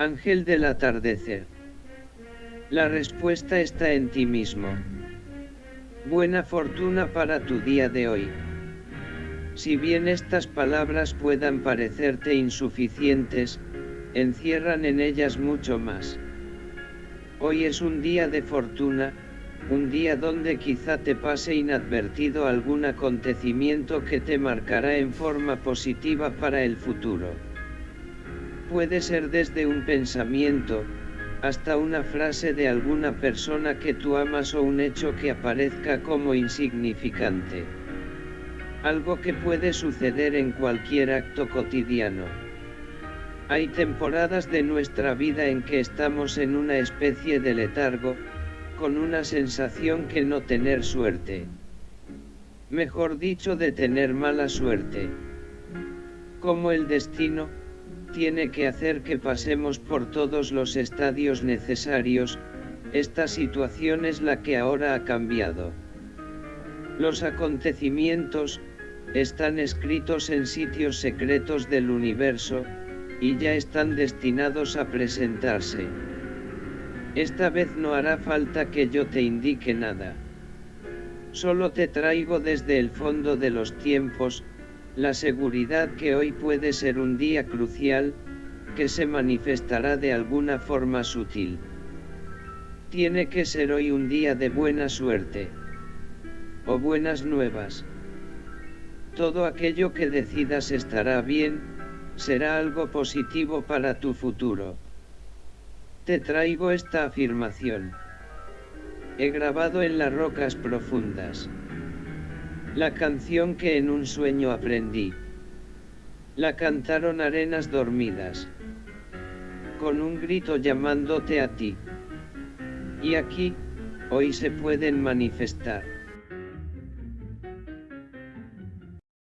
Ángel del atardecer. La respuesta está en ti mismo. Buena fortuna para tu día de hoy. Si bien estas palabras puedan parecerte insuficientes, encierran en ellas mucho más. Hoy es un día de fortuna, un día donde quizá te pase inadvertido algún acontecimiento que te marcará en forma positiva para el futuro. Puede ser desde un pensamiento, hasta una frase de alguna persona que tú amas o un hecho que aparezca como insignificante. Algo que puede suceder en cualquier acto cotidiano. Hay temporadas de nuestra vida en que estamos en una especie de letargo, con una sensación que no tener suerte. Mejor dicho de tener mala suerte. Como el destino, tiene que hacer que pasemos por todos los estadios necesarios, esta situación es la que ahora ha cambiado. Los acontecimientos, están escritos en sitios secretos del universo, y ya están destinados a presentarse. Esta vez no hará falta que yo te indique nada. Solo te traigo desde el fondo de los tiempos, la seguridad que hoy puede ser un día crucial, que se manifestará de alguna forma sutil. Tiene que ser hoy un día de buena suerte. O buenas nuevas. Todo aquello que decidas estará bien, será algo positivo para tu futuro. Te traigo esta afirmación. He grabado en las rocas profundas. La canción que en un sueño aprendí. La cantaron arenas dormidas. Con un grito llamándote a ti. Y aquí, hoy se pueden manifestar.